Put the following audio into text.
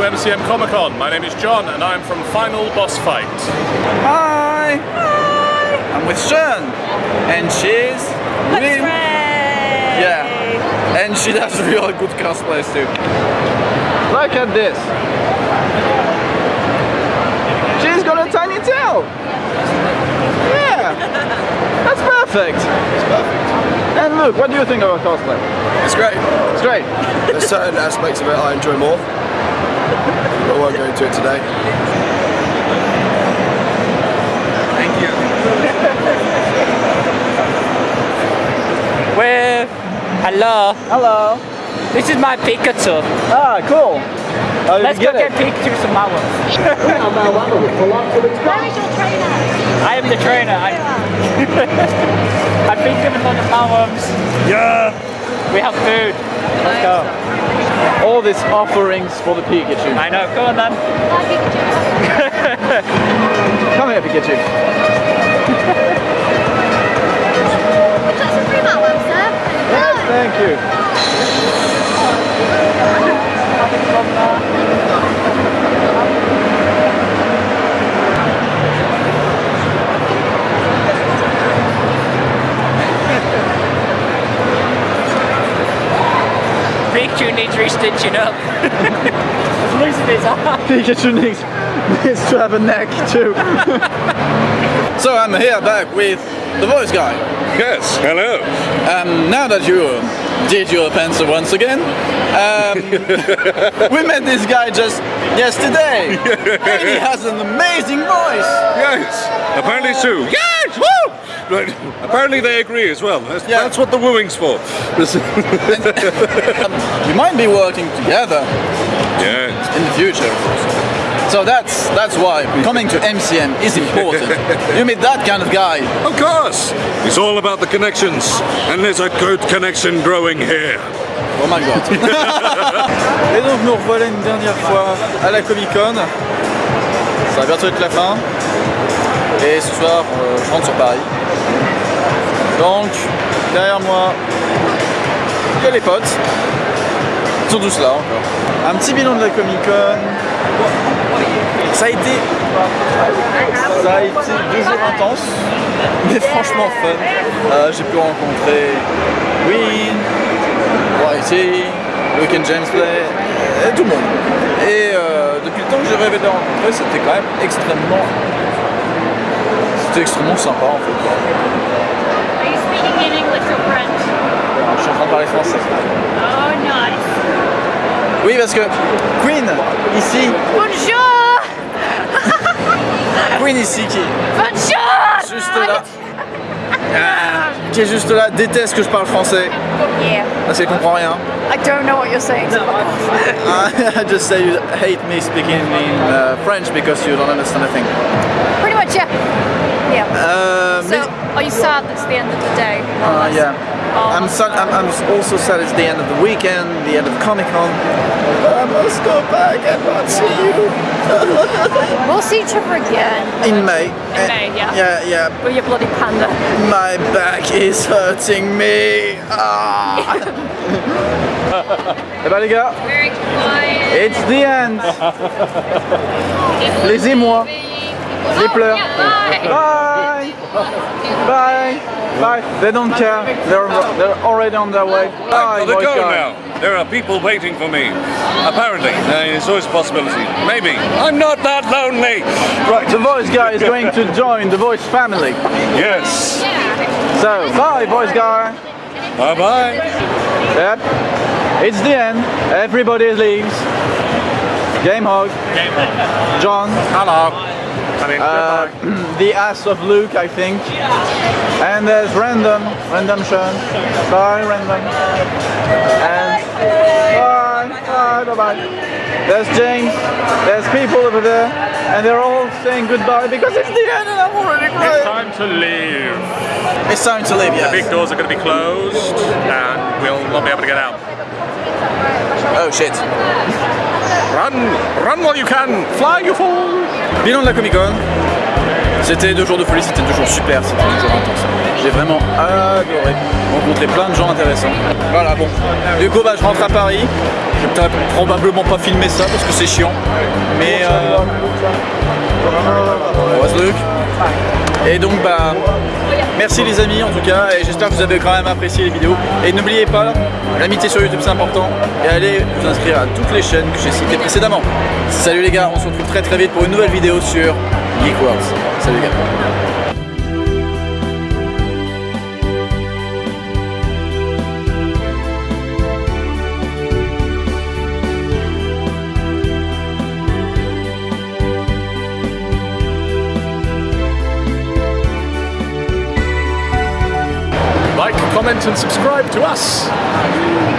MCM Comic Con. My name is John and I'm from Final Boss Fight. Hi! Hi! I'm with Sean and she's Let's with... Yeah, and she does really good cosplays too. Look at this. She's got a tiny tail. Yeah, that's perfect. It's perfect. And look, what do you think of our cosplay? It's great. It's great. There's certain aspects of it I enjoy more. I won't go into it today. Thank you. Where? Hello. Hello. This is my Pikachu. Ah, cool. How did Let's you go get get it? Pikachu some hours. Where is your trainer? I am the trainer. I, I've been given lots of poems. Yeah. We have food. Let's go. All these offerings for the Pikachu. I know. Go on then. Hi, Pikachu. Come here, Pikachu. Would you like some free Malwam, sir? Yes, thank you. Pikachu needs restitching up. He's losing his arm. Pikachu needs, needs to have a neck too. so I'm here back with the voice guy. Yes, hello. Um, now that you did your pencil once again, um, we met this guy just yesterday, and he has an amazing voice. Yes, apparently so. Yes, woo! Right. Apparently they agree as well. That's, Yeah. that's what the wooing's for. We um, might be working together yeah. in the future. So that's that's why coming to MCM is important. You meet that kind of guy. Of course. It's all about the connections. And there's a good connection growing here. Oh my god. Et donc nous revoilà une dernière fois à la Comic Con. Ça va bientôt être la fin. Et ce soir, euh, je rentre sur Paris. Donc, derrière moi, il y a les potes. Ils sont tous là encore. Un petit bilan de la Comic Con. Ça a été, ça a été deux jours intenses, mais franchement fun. Euh, J'ai pu rencontrer Win, YT, Luke and James Play, et tout le monde. Et euh, depuis le temps que j'ai rêvé de rencontrer, c'était quand même extrêmement. C'était extrêmement sympa en fait. Are you speaking in English or French? Alors, je suis en train de parler français. Oh, nice. Oui, parce que Queen, ici, Bonjour! Queen ici qui Bonjour! juste là, Ah, qui est juste là, déteste que je parle français Yeah. parce qu'elle comprend rien. I don't know what you're saying. I just say you hate me speaking in uh, French because you don't understand a thing. Pretty much, yeah. Yeah. Uh, So, are you sad that's the end of the day? Uh, yeah. Oh, I'm, sad, I'm, I'm also sad it's the end of the weekend, the end of Comic Con. I must go back and not see you. We'll see each other again. In May. In May, yeah. Yeah, yeah. With your bloody panda. My back is hurting me. Ah. Eh ben les gars, Very quiet. it's the end. Les émois. Les pleurs. Bye. Bye. Bye. They don't care. They're, they're already on their way. Bye, I've to voice go guy. now. There are people waiting for me. Apparently. Uh, it's always a possibility. Maybe. I'm not that lonely. Right. The voice guy is going to join the voice family. Yes. So, bye, voice guy. Bye bye. Yep. It's the end. Everybody leaves. Game hog. Game Hog. John. Hello. I mean, Uh, the ass of Luke, I think. And there's Random. Random Sean. Bye, Random. And bye. Bye, bye, bye. There's James. There's people over there. And they're all saying goodbye because it's the end and I'm already It's time to leave. It's time to leave, yeah. The big doors are going to be closed and we'll not be able to get out. Oh shit. Run! Run while you can! Fly, you fool! Bilan de la Comic Con. C'était deux jours de folie, c'était deux jours super, c'était deux jours intenses. J'ai vraiment adoré rencontrer plein de gens intéressants. Voilà, bon. Du coup, bah, je rentre à Paris. Je vais probablement pas filmer ça parce que c'est chiant. Mais. Euh... On voit ce truc. Et donc, bah. Merci les amis en tout cas, et j'espère que vous avez quand même apprécié les vidéos. Et n'oubliez pas, l'amitié sur YouTube c'est important, et allez vous inscrire à toutes les chaînes que j'ai citées précédemment. Salut les gars, on se retrouve très très vite pour une nouvelle vidéo sur Geek. Salut les gars. Comment and subscribe to us.